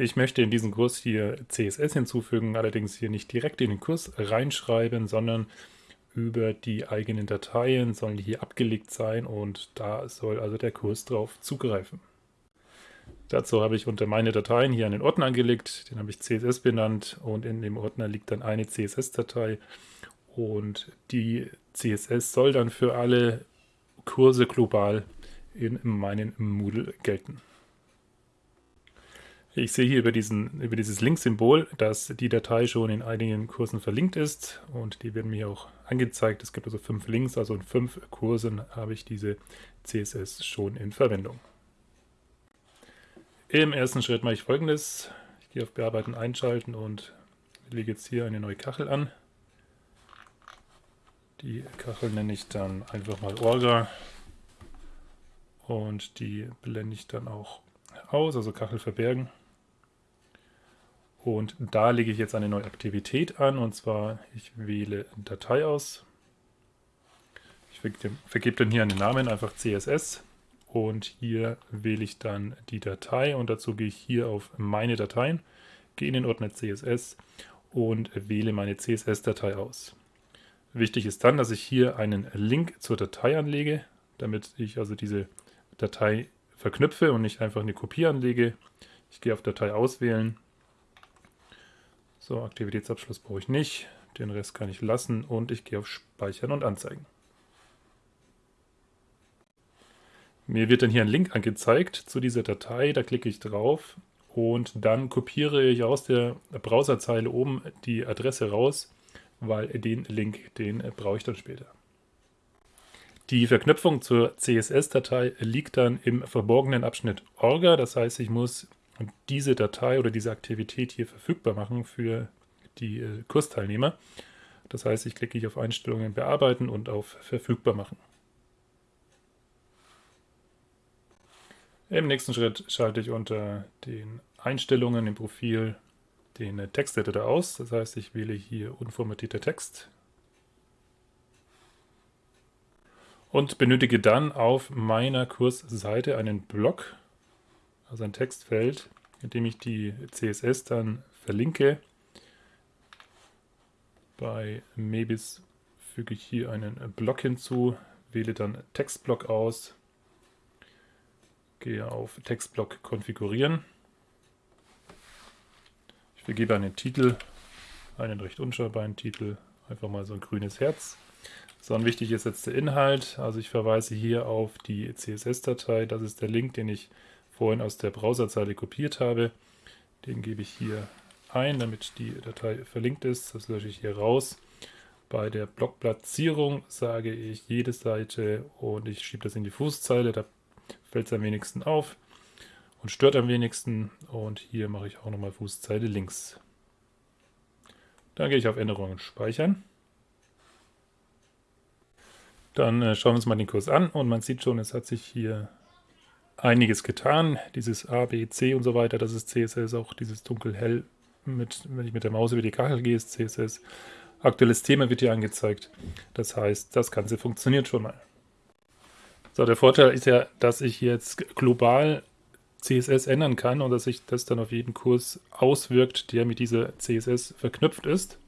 Ich möchte in diesen Kurs hier CSS hinzufügen, allerdings hier nicht direkt in den Kurs reinschreiben, sondern über die eigenen Dateien sollen die hier abgelegt sein und da soll also der Kurs drauf zugreifen. Dazu habe ich unter meine Dateien hier einen Ordner angelegt, den habe ich CSS benannt und in dem Ordner liegt dann eine CSS-Datei und die CSS soll dann für alle Kurse global in meinen Moodle gelten. Ich sehe hier über, diesen, über dieses Link-Symbol, dass die Datei schon in einigen Kursen verlinkt ist und die werden mir auch angezeigt. Es gibt also fünf Links, also in fünf Kursen habe ich diese CSS schon in Verwendung. Im ersten Schritt mache ich folgendes. Ich gehe auf Bearbeiten einschalten und lege jetzt hier eine neue Kachel an. Die Kachel nenne ich dann einfach mal Orga und die blende ich dann auch aus, also Kachel verbergen. Und da lege ich jetzt eine neue Aktivität an, und zwar ich wähle Datei aus. Ich vergebe dann hier einen Namen, einfach CSS. Und hier wähle ich dann die Datei und dazu gehe ich hier auf meine Dateien, gehe in den Ordner CSS und wähle meine CSS-Datei aus. Wichtig ist dann, dass ich hier einen Link zur Datei anlege, damit ich also diese Datei verknüpfe und nicht einfach eine Kopie anlege. Ich gehe auf Datei auswählen, so, Aktivitätsabschluss brauche ich nicht. Den Rest kann ich lassen und ich gehe auf Speichern und Anzeigen. Mir wird dann hier ein Link angezeigt zu dieser Datei, da klicke ich drauf und dann kopiere ich aus der Browserzeile oben die Adresse raus, weil den Link, den brauche ich dann später. Die Verknüpfung zur CSS-Datei liegt dann im verborgenen Abschnitt Orga, das heißt, ich muss und diese Datei oder diese Aktivität hier verfügbar machen für die äh, Kursteilnehmer. Das heißt, ich klicke hier auf Einstellungen bearbeiten und auf verfügbar machen. Im nächsten Schritt schalte ich unter den Einstellungen im Profil den äh, Texteditor aus. Das heißt, ich wähle hier unformatierter Text und benötige dann auf meiner Kursseite einen Block also ein Textfeld, in dem ich die CSS dann verlinke. Bei Mebis füge ich hier einen Block hinzu, wähle dann Textblock aus, gehe auf Textblock konfigurieren. Ich vergebe einen Titel, einen recht unschaubaren Titel, einfach mal so ein grünes Herz. So, und wichtig ist jetzt der Inhalt. Also ich verweise hier auf die CSS-Datei. Das ist der Link, den ich vorhin aus der Browserzeile kopiert habe. Den gebe ich hier ein, damit die Datei verlinkt ist. Das lösche ich hier raus. Bei der Blockplatzierung sage ich jede Seite und ich schiebe das in die Fußzeile. Da fällt es am wenigsten auf und stört am wenigsten. Und hier mache ich auch nochmal Fußzeile links. Dann gehe ich auf Änderungen speichern. Dann äh, schauen wir uns mal den Kurs an und man sieht schon, es hat sich hier einiges getan. Dieses A, B, C und so weiter, das ist CSS, auch dieses dunkel-hell, mit, wenn ich mit der Maus über die Kachel gehe, ist CSS. Aktuelles Thema wird hier angezeigt. Das heißt, das Ganze funktioniert schon mal. So, der Vorteil ist ja, dass ich jetzt global CSS ändern kann und dass sich das dann auf jeden Kurs auswirkt, der mit dieser CSS verknüpft ist.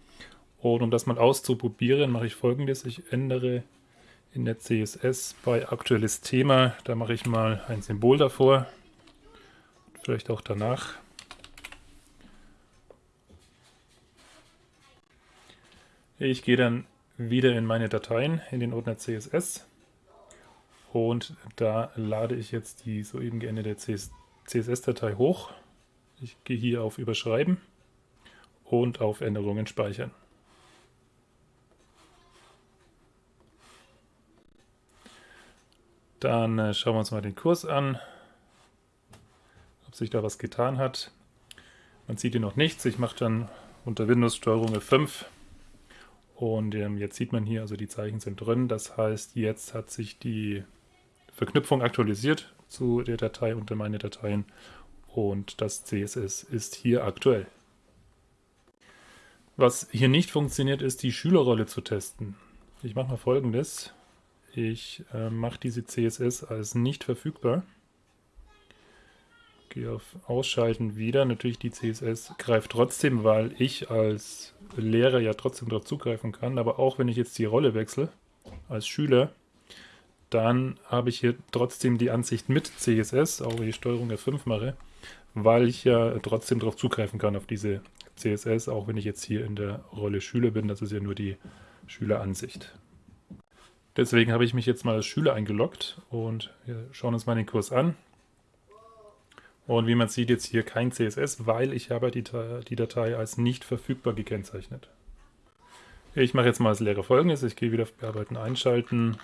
Und um das mal auszuprobieren, mache ich folgendes. Ich ändere in der CSS bei aktuelles Thema. Da mache ich mal ein Symbol davor, vielleicht auch danach. Ich gehe dann wieder in meine Dateien, in den Ordner CSS und da lade ich jetzt die soeben geänderte CSS-Datei hoch. Ich gehe hier auf Überschreiben und auf Änderungen speichern. Dann äh, schauen wir uns mal den Kurs an, ob sich da was getan hat. Man sieht hier noch nichts. Ich mache dann unter Windows Steuerung F5 und ähm, jetzt sieht man hier, also die Zeichen sind drin. Das heißt, jetzt hat sich die Verknüpfung aktualisiert zu der Datei unter meine Dateien und das CSS ist hier aktuell. Was hier nicht funktioniert, ist die Schülerrolle zu testen. Ich mache mal folgendes. Ich äh, mache diese CSS als nicht verfügbar. Gehe auf Ausschalten wieder. Natürlich die CSS greift trotzdem, weil ich als Lehrer ja trotzdem darauf zugreifen kann. Aber auch wenn ich jetzt die Rolle wechsle, als Schüler, dann habe ich hier trotzdem die Ansicht mit CSS, auch wenn ich Steuerung F5 mache, weil ich ja trotzdem darauf zugreifen kann, auf diese CSS, auch wenn ich jetzt hier in der Rolle Schüler bin. Das ist ja nur die Schüleransicht. Deswegen habe ich mich jetzt mal als Schüler eingeloggt und wir schauen uns mal den Kurs an. Und wie man sieht, jetzt hier kein CSS, weil ich habe die, die Datei als nicht verfügbar gekennzeichnet. Ich mache jetzt mal als Lehrer folgendes. Ich gehe wieder auf Bearbeiten einschalten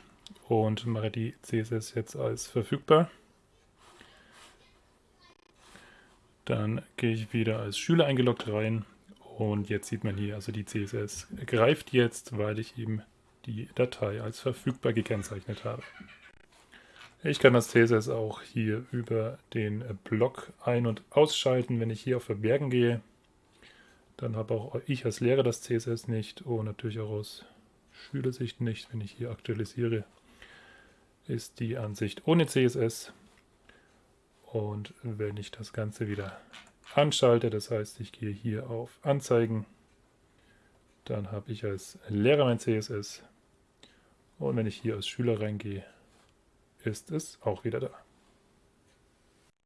und mache die CSS jetzt als verfügbar. Dann gehe ich wieder als Schüler eingeloggt rein und jetzt sieht man hier, also die CSS greift jetzt, weil ich eben die Datei als verfügbar gekennzeichnet habe. Ich kann das CSS auch hier über den Block ein- und ausschalten, wenn ich hier auf Verbergen gehe. Dann habe auch ich als Lehrer das CSS nicht und natürlich auch aus Schülersicht nicht. Wenn ich hier aktualisiere, ist die Ansicht ohne CSS. Und wenn ich das Ganze wieder anschalte, das heißt, ich gehe hier auf Anzeigen, dann habe ich als Lehrer mein CSS. Und wenn ich hier als Schüler reingehe, ist es auch wieder da.